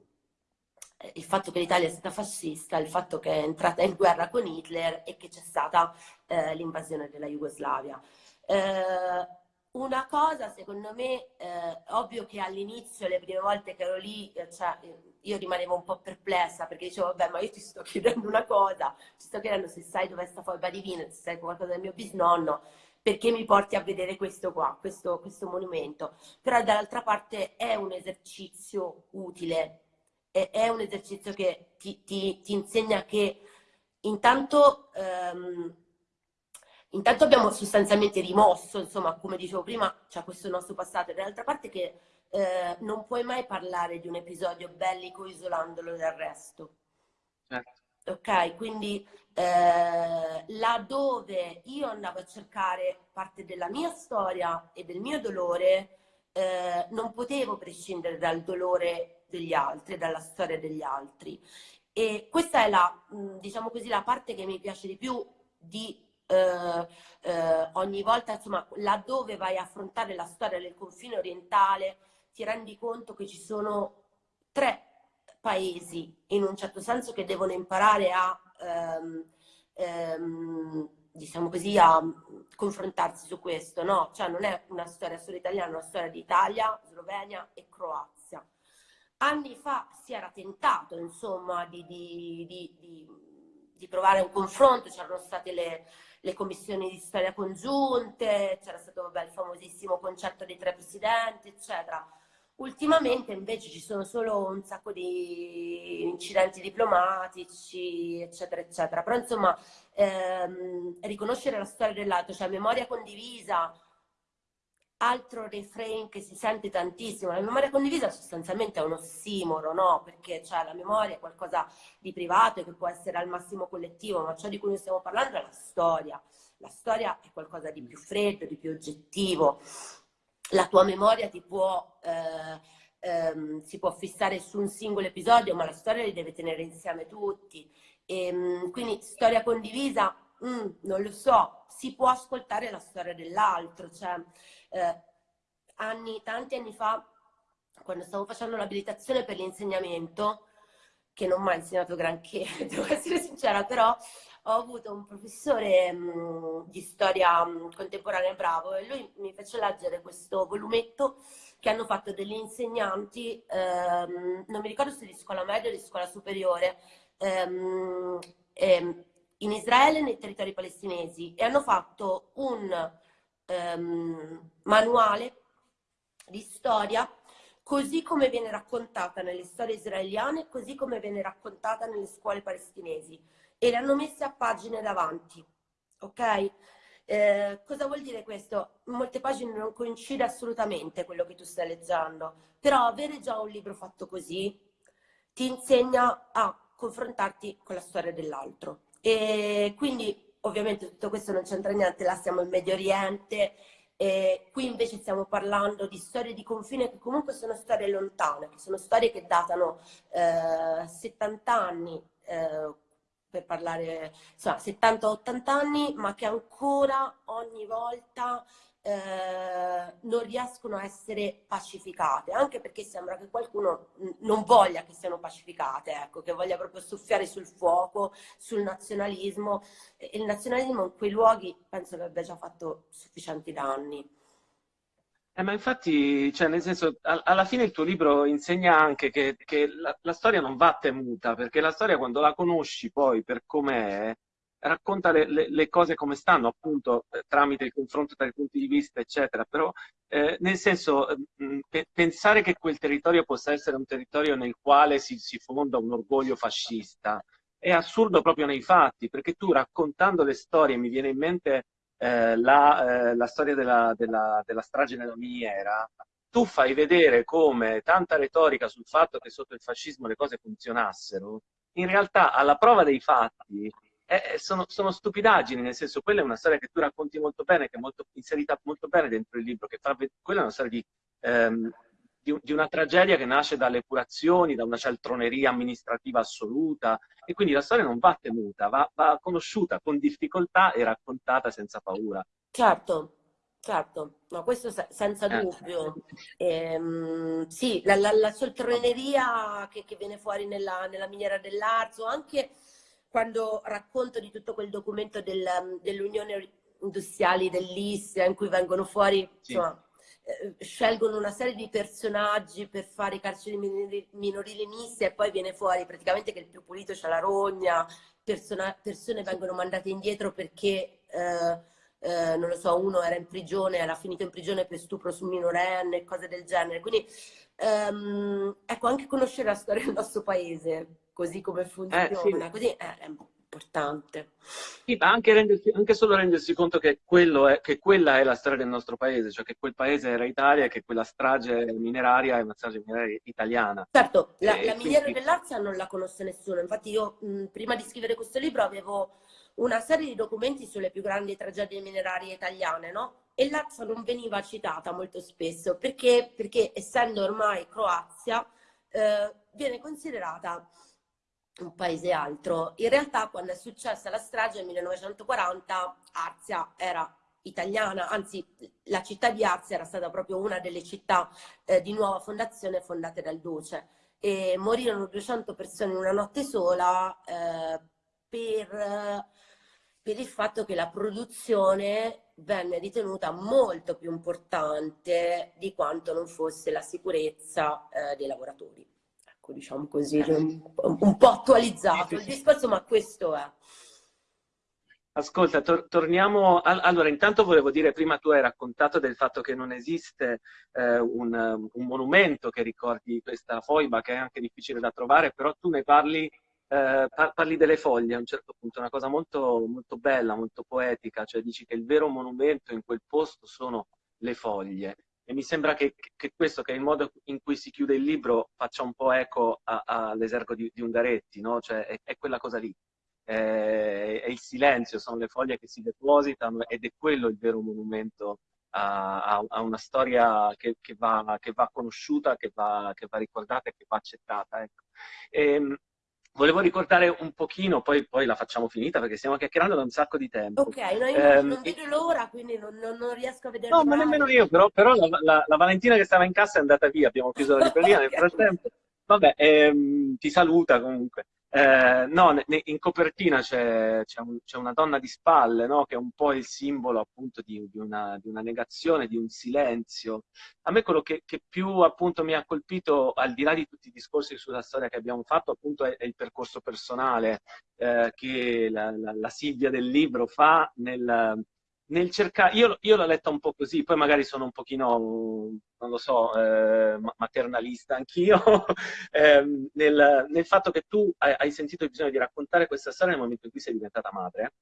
il fatto che l'Italia è stata fascista, il fatto che è entrata in guerra con Hitler e che c'è stata eh, l'invasione della Jugoslavia. Eh, una cosa, secondo me, eh, ovvio che all'inizio, le prime volte che ero lì, eh, cioè, io rimanevo un po' perplessa perché dicevo, vabbè, ma io ti sto chiedendo una cosa, ti sto chiedendo se sai dove sta Foiba Divina, se sai qualcosa del mio bisnonno, perché mi porti a vedere questo qua, questo, questo monumento. Però dall'altra parte è un esercizio utile, è, è un esercizio che ti, ti, ti insegna che intanto... Ehm, Intanto abbiamo sostanzialmente rimosso, insomma, come dicevo prima, c'è questo nostro passato, e dall'altra parte che eh, non puoi mai parlare di un episodio bellico isolandolo dal resto. Certo. Ok, quindi eh, laddove io andavo a cercare parte della mia storia e del mio dolore, eh, non potevo prescindere dal dolore degli altri, dalla storia degli altri. E questa è la, diciamo così, la parte che mi piace di più di eh, eh, ogni volta, insomma, laddove vai a affrontare la storia del confine orientale, ti rendi conto che ci sono tre paesi, in un certo senso, che devono imparare a, ehm, ehm, diciamo così, a confrontarsi su questo, no? Cioè non è una storia solo italiana, è una storia di Italia, Slovenia e Croazia. Anni fa si era tentato, insomma, di, di, di, di provare un confronto, c'erano state le, le, commissioni di storia congiunte, c'era stato vabbè, il famosissimo concerto dei tre presidenti, eccetera Ultimamente invece ci sono solo un sacco di incidenti diplomatici, eccetera, eccetera. Però insomma, ehm, riconoscere la storia dell'altro, cioè memoria condivisa, altro refrain che si sente tantissimo. La memoria condivisa sostanzialmente è un ossimoro, no? Perché cioè, la memoria è qualcosa di privato e che può essere al massimo collettivo, ma ciò di cui noi stiamo parlando è la storia. La storia è qualcosa di più freddo, di più oggettivo la tua memoria ti può, eh, ehm, si può fissare su un singolo episodio, ma la storia li deve tenere insieme tutti. E, ehm, quindi storia condivisa, mm, non lo so, si può ascoltare la storia dell'altro. Cioè, eh, anni, tanti anni fa, quando stavo facendo l'abilitazione per l'insegnamento, che non mi ha insegnato granché, devo essere sincera, però ho avuto un professore mh, mm, di storia mh, mm, contemporanea bravo e lui mi fece leggere questo volumetto che hanno fatto degli insegnanti, ehm, non mi ricordo se di scuola media o di scuola superiore, ehm, ehm, in Israele nei territori palestinesi e hanno fatto un ehm, manuale di storia così come viene raccontata nelle storie israeliane, così come viene raccontata nelle scuole palestinesi e le hanno a pagine davanti, ok? Eh, cosa vuol dire questo? Molte pagine non coincide assolutamente quello che tu stai leggendo, però avere già un libro fatto così ti insegna a confrontarti con la storia dell'altro. E quindi ovviamente tutto questo non c'entra niente, là siamo in Medio Oriente, e qui invece stiamo parlando di storie di confine che comunque sono storie lontane, che sono storie che datano eh, 70 anni, eh, per parlare, insomma, 70-80 anni, ma che ancora ogni volta eh, non riescono a essere pacificate, anche perché sembra che qualcuno non voglia che siano pacificate, ecco, che voglia proprio soffiare sul fuoco, sul nazionalismo. E il nazionalismo in quei luoghi penso che abbia già fatto sufficienti danni. Eh, ma infatti, cioè, nel senso, alla fine il tuo libro insegna anche che, che la, la, storia non va temuta, perché la storia quando la conosci poi per com'è, racconta le, le, le, cose come stanno, appunto, eh, tramite il confronto tra i punti di vista, eccetera. Però, eh, nel senso, mh, pe pensare che quel territorio possa essere un territorio nel quale si, si fonda un orgoglio fascista è assurdo proprio nei fatti, perché tu raccontando le storie, mi viene in mente eh, la, eh, la, storia della, della, della strage nella miniera, tu fai vedere come tanta retorica sul fatto che sotto il fascismo le cose funzionassero, in realtà alla prova dei fatti eh, sono, sono, stupidaggini, nel senso quella è una storia che tu racconti molto bene, che è molto, inserita molto bene dentro il libro, che fa, quella è una storia di, ehm, di, di, una tragedia che nasce dalle epurazioni, da una cialtroneria amministrativa assoluta e quindi la storia non va temuta, va, va conosciuta con difficoltà e raccontata senza paura. Certo, Certo, no, questo senza eh. dubbio. Ehm, sì, la, la, la cialtroneria che, che, viene fuori nella, nella miniera dell'Arzo, anche quando racconto di tutto quel documento del, dell'Unione Industriali dell'Istria in cui vengono fuori sì. insomma, eh, scelgono una serie di personaggi per fare i carceri minorili misti e poi viene fuori praticamente che il più pulito c'è la rogna, persona, persone vengono mandate indietro perché, eh, eh, non lo so, uno era in prigione, era finito in prigione per stupro su minorenne, cose del genere. Quindi, ehm, ecco, anche conoscere la storia del nostro paese, così come funziona, eh, sì. così è, è importante. Sì, ma anche, rendersi, anche, solo rendersi conto che, è, che, quella è la storia del nostro paese, cioè che quel paese era Italia e che quella strage mineraria è una strage mineraria italiana. Certo, la, la miniera quindi... dell'Arzia non la conosce nessuno, infatti io mh, prima di scrivere questo libro avevo una serie di documenti sulle più grandi tragedie minerarie italiane, no? E l'Arzia non veniva citata molto spesso perché, perché essendo ormai Croazia, eh, viene considerata un paese altro. In realtà quando è successa la strage nel 1940 Arzia era italiana, anzi la città di Arzia era stata proprio una delle città eh, di nuova fondazione fondate dal Duce e morirono 200 persone in una notte sola eh, per, per il fatto che la produzione venne ritenuta molto più importante di quanto non fosse la sicurezza eh, dei lavoratori. Ecco, diciamo così, eh. un, po' attualizzato il discorso, ma questo è. Ascolta, tor torniamo. Al allora, intanto volevo dire, prima tu hai raccontato del fatto che non esiste eh, un, un, monumento che ricordi questa foiba, che è anche difficile da trovare, però tu ne parli, eh, parli delle foglie a un certo punto, una cosa molto, molto bella, molto poetica, cioè dici che il vero monumento in quel posto sono le foglie. E mi sembra che, che questo, che è il modo in cui si chiude il libro, faccia un po' eco all'esergo di, di Ungaretti, no? Cioè è, è quella cosa lì è il silenzio, sono le foglie che si depositano ed è quello il vero monumento a, a una storia che, che, va, che, va, conosciuta, che va, che va, ricordata e che va accettata. Ecco. E, ehm, volevo ricordare un pochino, poi, poi, la facciamo finita perché stiamo chiacchierando da un sacco di tempo. Ok, no, io eh, non vedo l'ora, quindi non, non, non, riesco a vedere. No, ma nemmeno io, però, però la, la, la, Valentina che stava in cassa è andata via, abbiamo chiuso la libreria okay. nel frattempo. Vabbè, ehm, ti saluta comunque. Eh, no, in copertina c'è, un, una donna di spalle, no? che è un po' il simbolo appunto di, di, una, di una, negazione, di un silenzio. A me quello che, che, più appunto mi ha colpito, al di là di tutti i discorsi sulla storia che abbiamo fatto, appunto è, è il percorso personale eh, che la, la, la, Silvia del libro fa nel, nel cercare, io, io l'ho letta un po' così, poi magari sono un pochino, non lo so, eh, maternalista anch'io, eh, nel, nel, fatto che tu hai, hai, sentito il bisogno di raccontare questa storia nel momento in cui sei diventata madre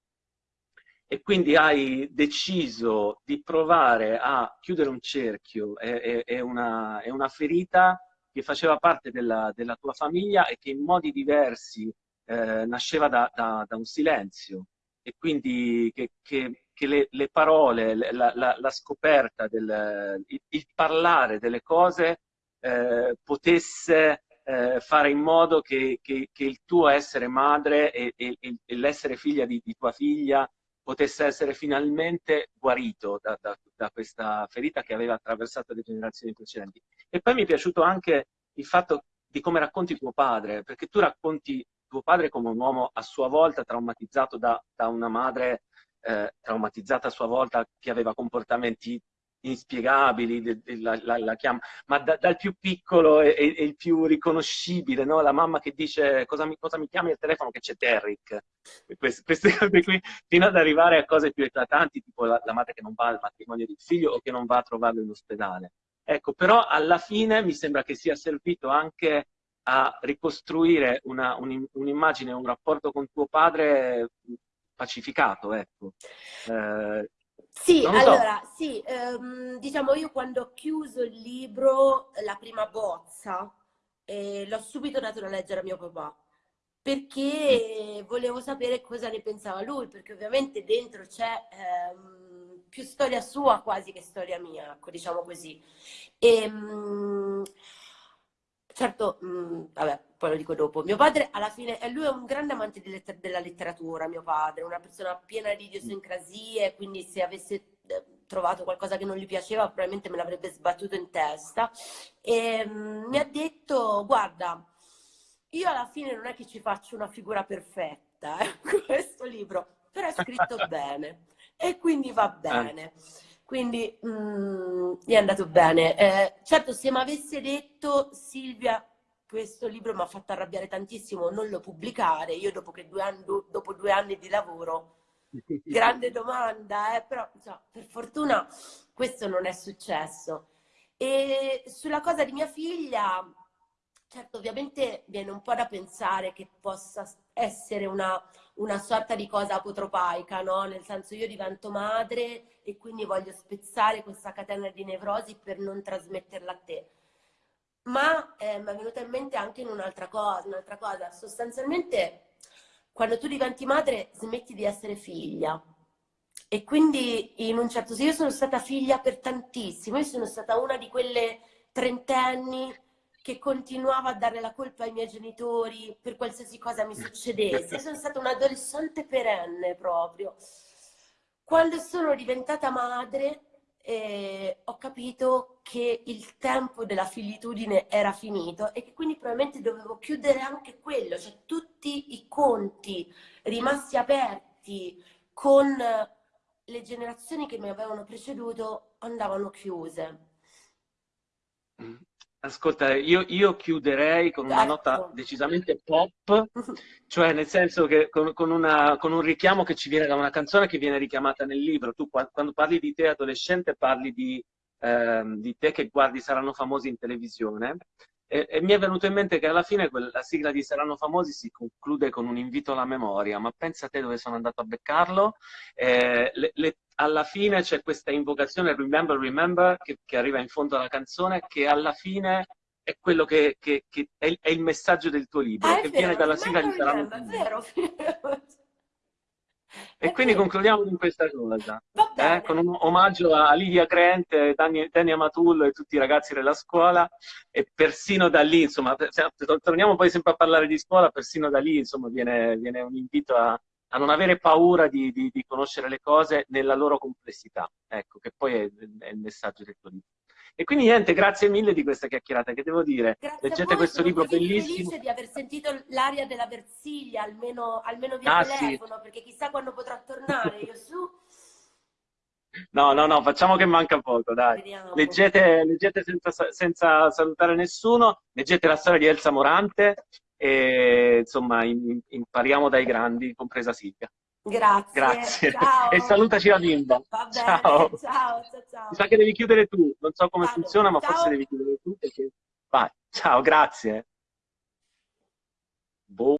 e quindi hai deciso di provare a chiudere un cerchio, è, è, è, una, è una, ferita che faceva parte della, della, tua famiglia e che in modi diversi eh, nasceva da, da, da un silenzio e quindi che, che che le, le parole, la, la, la scoperta, del, il, il, parlare delle cose eh, potesse eh, fare in modo che, che, che, il tuo essere madre e, e, e l'essere figlia di, di, tua figlia potesse essere finalmente guarito da, da, da, questa ferita che aveva attraversato le generazioni precedenti. E poi mi è piaciuto anche il fatto di come racconti tuo padre, perché tu racconti tuo padre come un uomo a sua volta traumatizzato da, da una madre eh, traumatizzata a sua volta, che aveva comportamenti inspiegabili, la, la, la chiama, ma da, dal più piccolo e, e, il più riconoscibile, no? la mamma che dice cosa mi, cosa mi chiami al telefono che c'è Derrick, queste, queste, cose qui, fino ad arrivare a cose più eclatanti, tipo la, la, madre che non va al matrimonio del figlio o che non va a trovarlo in ospedale. Ecco, però alla fine mi sembra che sia servito anche a ricostruire un'immagine, un, un rapporto con tuo padre pacificato, ecco. Eh, sì, allora, so. sì, ehm, diciamo io quando ho chiuso il libro, la prima bozza, eh, l'ho subito dato da leggere a mio papà, perché mm. volevo sapere cosa ne pensava lui, perché ovviamente dentro c'è ehm, più storia sua quasi che storia mia, ecco, diciamo così. E, ehm, certo, mh, mm, vabbè, poi lo dico dopo. Mio padre, alla fine, lui è un grande amante letter della letteratura, mio padre, una persona piena di idiosincrasie, quindi se avesse eh, trovato qualcosa che non gli piaceva, probabilmente me l'avrebbe sbattuto in testa. E mh, mm, mi ha detto, guarda, io alla fine non è che ci faccio una figura perfetta, eh, questo libro, però è scritto bene e quindi va bene. Quindi mh, mm, è andato bene. Eh, certo, se mi avesse detto Silvia, questo libro mi ha fatto arrabbiare tantissimo non lo pubblicare, io dopo, due anni, dopo due anni di lavoro, grande domanda, eh, però insomma, per fortuna questo non è successo. E sulla cosa di mia figlia, certo ovviamente viene un po' da pensare che possa essere una, una sorta di cosa apotropaica, no? Nel senso io divento madre e quindi voglio spezzare questa catena di nevrosi per non trasmetterla a te. Ma eh, mi è venuta in mente anche in un'altra cosa, un'altra cosa. Sostanzialmente, quando tu diventi madre, smetti di essere figlia. E quindi, in un certo senso, io sono stata figlia per tantissimo. Io sono stata una di quelle trentenni che continuavo a dare la colpa ai miei genitori per qualsiasi cosa mi succedesse. Sono stata un adolescente perenne proprio. Quando sono diventata madre eh, ho capito che il tempo della figlitudine era finito e che quindi probabilmente dovevo chiudere anche quello, cioè tutti i conti rimasti aperti con le generazioni che mi avevano preceduto andavano chiuse. Ascolta, io, io, chiuderei con una nota ecco. decisamente pop, cioè nel senso che con, con, una, con, un richiamo che ci viene da una canzone che viene richiamata nel libro. Tu quando parli di te adolescente parli di, eh, di te che guardi Saranno famosi in televisione e, e, mi è venuto in mente che alla fine la sigla di Saranno famosi si conclude con un invito alla memoria, ma pensa a te dove sono andato a beccarlo. Eh, le, le, alla fine c'è questa invocazione Remember, Remember che, che, arriva in fondo alla canzone, che alla fine è quello che, che è, il, è, il messaggio del tuo libro, ah, che vero, viene dalla sigla di Saranno famosi. Vero, E quindi concludiamo con questa cosa, eh, con un omaggio a Livia Grant, Dani, Dani Amatullo e tutti i ragazzi della scuola e persino da lì, insomma, torniamo poi sempre a parlare di scuola, persino da lì insomma, viene, viene un invito a, a, non avere paura di, di, di, conoscere le cose nella loro complessità, ecco, che poi è, è il messaggio del tuo libro. E quindi niente, grazie mille di questa chiacchierata, che devo dire? Grazie Leggete questo libro bellissimo. Sono felice di aver sentito l'aria della Versilia, almeno, almeno via ah, telefono, sì. perché chissà quando potrà tornare, io su... No, no, no, facciamo che manca poco, dai. Leggete, leggete senza, senza, salutare nessuno, leggete la storia di Elsa Morante e insomma impariamo dai grandi, compresa Silvia. Grazie. Grazie. Ciao. E salutaci la bimba. Bene. Ciao. Ciao, ciao, ciao. Mi sa che devi chiudere tu. Non so come Vado. funziona, ma ciao. forse devi chiudere tu. Perché... Vai. Ciao, grazie. Boh.